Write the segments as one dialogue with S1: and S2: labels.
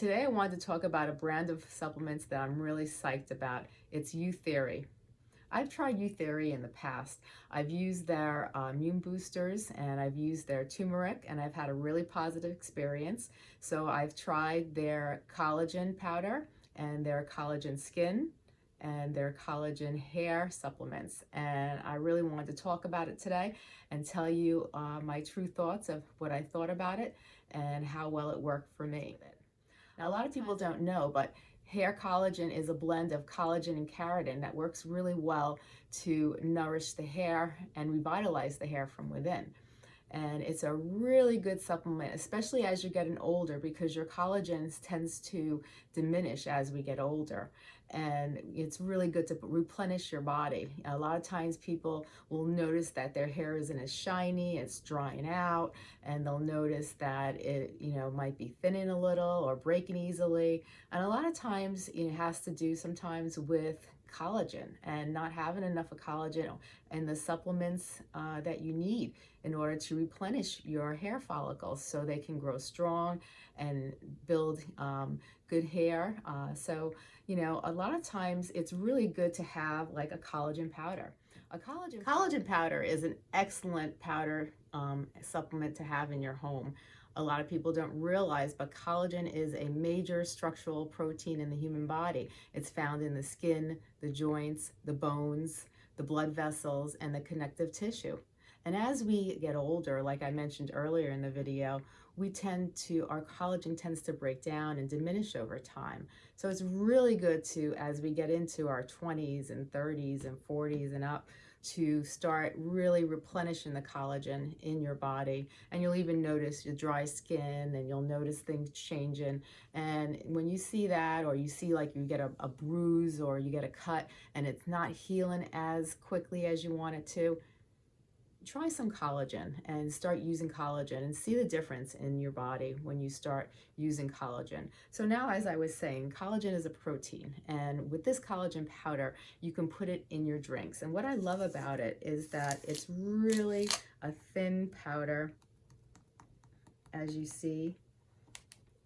S1: today I wanted to talk about a brand of supplements that I'm really psyched about. It's Youtheory. I've tried Youtheory in the past. I've used their uh, immune boosters and I've used their turmeric and I've had a really positive experience. So I've tried their collagen powder and their collagen skin and their collagen hair supplements. And I really wanted to talk about it today and tell you uh, my true thoughts of what I thought about it and how well it worked for me. Now, a lot of people don't know, but hair collagen is a blend of collagen and keratin that works really well to nourish the hair and revitalize the hair from within and it's a really good supplement, especially as you're getting older because your collagen tends to diminish as we get older. And it's really good to replenish your body. A lot of times people will notice that their hair isn't as shiny, it's drying out, and they'll notice that it, you know, might be thinning a little or breaking easily. And a lot of times it has to do sometimes with collagen and not having enough of collagen and the supplements uh, that you need in order to replenish your hair follicles so they can grow strong and build um, good hair. Uh, so, you know, a lot of times it's really good to have like a collagen powder. A collagen, collagen powder is an excellent powder um, supplement to have in your home a lot of people don't realize, but collagen is a major structural protein in the human body. It's found in the skin, the joints, the bones, the blood vessels, and the connective tissue. And as we get older, like I mentioned earlier in the video, we tend to, our collagen tends to break down and diminish over time. So it's really good to, as we get into our 20s and 30s and 40s and up, to start really replenishing the collagen in your body. And you'll even notice your dry skin and you'll notice things changing. And when you see that, or you see like you get a, a bruise or you get a cut and it's not healing as quickly as you want it to, try some collagen and start using collagen and see the difference in your body when you start using collagen. So now, as I was saying, collagen is a protein and with this collagen powder, you can put it in your drinks. And what I love about it is that it's really a thin powder. As you see,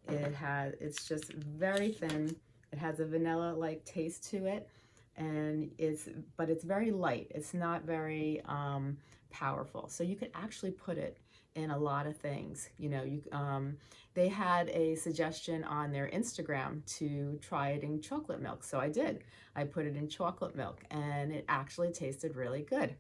S1: it has, it's just very thin. It has a vanilla-like taste to it and it's, but it's very light. It's not very, um, powerful. So you could actually put it in a lot of things. You know, you um, they had a suggestion on their Instagram to try it in chocolate milk. So I did. I put it in chocolate milk and it actually tasted really good.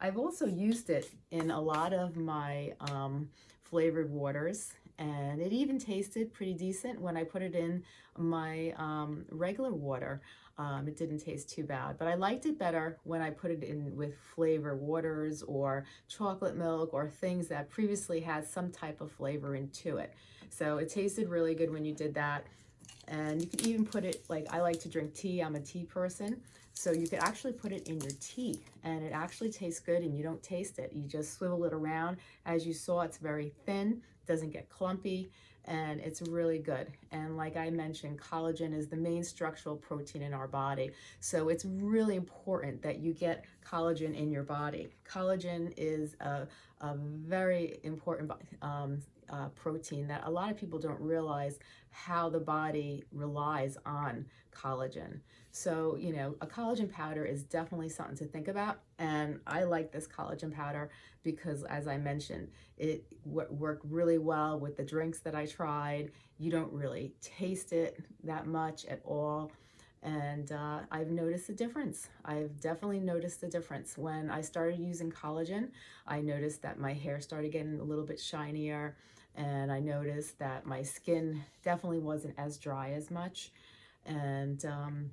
S1: I've also used it in a lot of my um, flavored waters and it even tasted pretty decent when I put it in my um, regular water. Um, it didn't taste too bad, but I liked it better when I put it in with flavor waters or chocolate milk or things that previously had some type of flavor into it. So it tasted really good when you did that. And you can even put it, like I like to drink tea, I'm a tea person. So you could actually put it in your tea and it actually tastes good and you don't taste it. You just swivel it around. As you saw, it's very thin, doesn't get clumpy and it's really good. And like I mentioned, collagen is the main structural protein in our body. So it's really important that you get collagen in your body. Collagen is a, a very important um, uh, protein that a lot of people don't realize how the body relies on collagen. So, you know, a collagen powder is definitely something to think about. And I like this collagen powder because, as I mentioned, it worked really well with the drinks that I tried. You don't really taste it that much at all. And uh, I've noticed a difference. I've definitely noticed a difference. When I started using collagen, I noticed that my hair started getting a little bit shinier and I noticed that my skin definitely wasn't as dry as much. And um,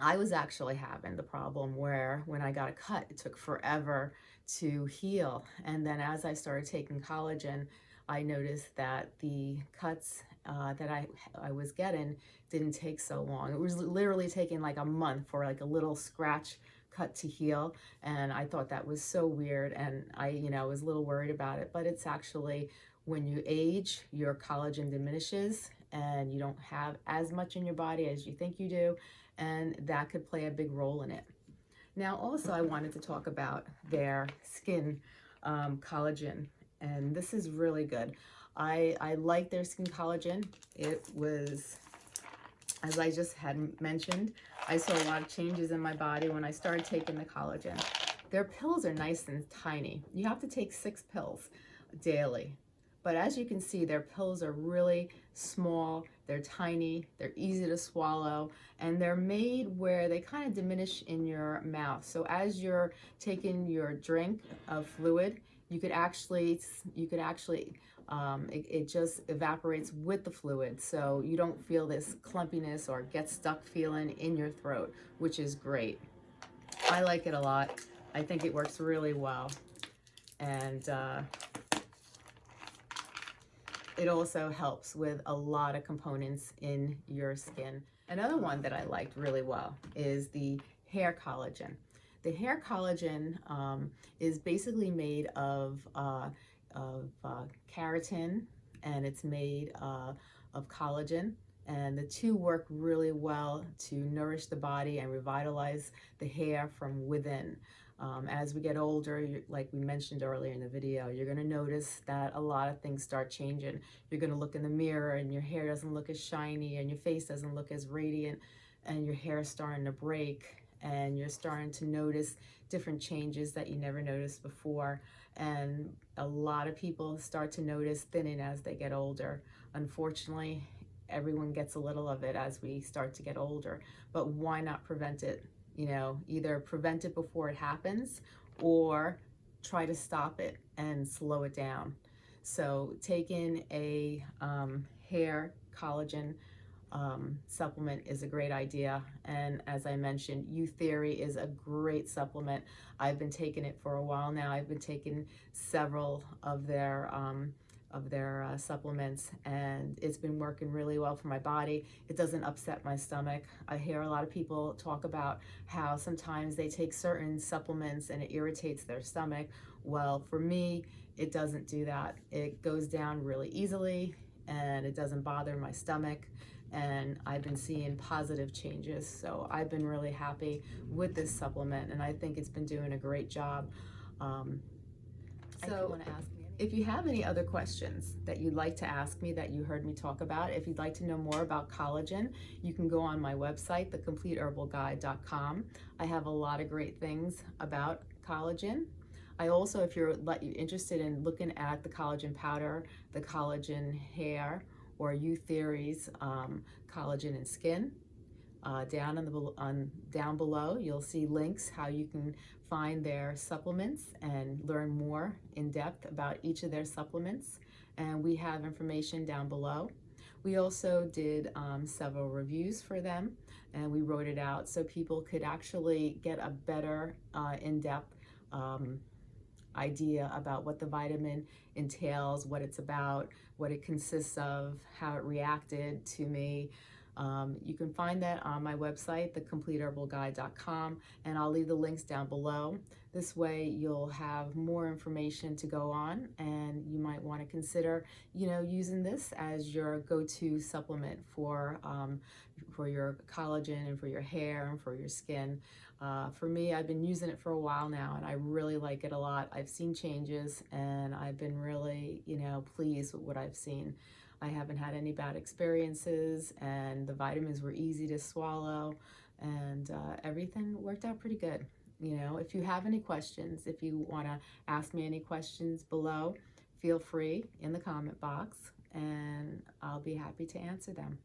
S1: I was actually having the problem where when I got a cut, it took forever to heal. And then as I started taking collagen, I noticed that the cuts uh, that I, I was getting didn't take so long. It was literally taking like a month for like a little scratch cut to heal. And I thought that was so weird. And I, you know, was a little worried about it, but it's actually when you age, your collagen diminishes and you don't have as much in your body as you think you do. And that could play a big role in it. Now, also, I wanted to talk about their skin um, collagen. And this is really good. I, I like their skin collagen. It was, as I just had mentioned, I saw a lot of changes in my body when I started taking the collagen. Their pills are nice and tiny. You have to take six pills daily. But as you can see, their pills are really small, they're tiny, they're easy to swallow, and they're made where they kind of diminish in your mouth. So as you're taking your drink of fluid, you could actually, you could actually, um, it, it just evaporates with the fluid. So you don't feel this clumpiness or get stuck feeling in your throat, which is great. I like it a lot. I think it works really well. And uh, it also helps with a lot of components in your skin. Another one that I liked really well is the hair collagen. The hair collagen um, is basically made of, uh, of uh, keratin and it's made uh, of collagen and the two work really well to nourish the body and revitalize the hair from within. Um, as we get older, like we mentioned earlier in the video, you're going to notice that a lot of things start changing. You're going to look in the mirror and your hair doesn't look as shiny and your face doesn't look as radiant and your hair is starting to break and you're starting to notice different changes that you never noticed before. And a lot of people start to notice thinning as they get older. Unfortunately, everyone gets a little of it as we start to get older, but why not prevent it you know, either prevent it before it happens or try to stop it and slow it down. So taking a um, hair collagen um, supplement is a great idea. And as I mentioned, U Youtheory is a great supplement. I've been taking it for a while now. I've been taking several of their um, of their uh, supplements and it's been working really well for my body. It doesn't upset my stomach. I hear a lot of people talk about how sometimes they take certain supplements and it irritates their stomach. Well, for me, it doesn't do that. It goes down really easily and it doesn't bother my stomach and I've been seeing positive changes. So I've been really happy with this supplement and I think it's been doing a great job. Um, so, want to ask if you have any other questions that you'd like to ask me that you heard me talk about, if you'd like to know more about collagen, you can go on my website, thecompleteherbalguide.com. I have a lot of great things about collagen. I also, if you're interested in looking at the collagen powder, the collagen hair, or Youtheory's um, collagen and skin, uh, down on the on down below, you'll see links how you can find their supplements and learn more in depth about each of their supplements. And we have information down below. We also did um, several reviews for them and we wrote it out so people could actually get a better uh, in-depth um, idea about what the vitamin entails, what it's about, what it consists of, how it reacted to me, um, you can find that on my website, thecompleteherbalguide.com, and I'll leave the links down below. This way you'll have more information to go on and you might want to consider, you know, using this as your go-to supplement for, um, for your collagen and for your hair and for your skin. Uh, for me, I've been using it for a while now and I really like it a lot. I've seen changes and I've been really, you know, pleased with what I've seen. I haven't had any bad experiences and the vitamins were easy to swallow and uh, everything worked out pretty good. You know, if you have any questions, if you want to ask me any questions below, feel free in the comment box and I'll be happy to answer them.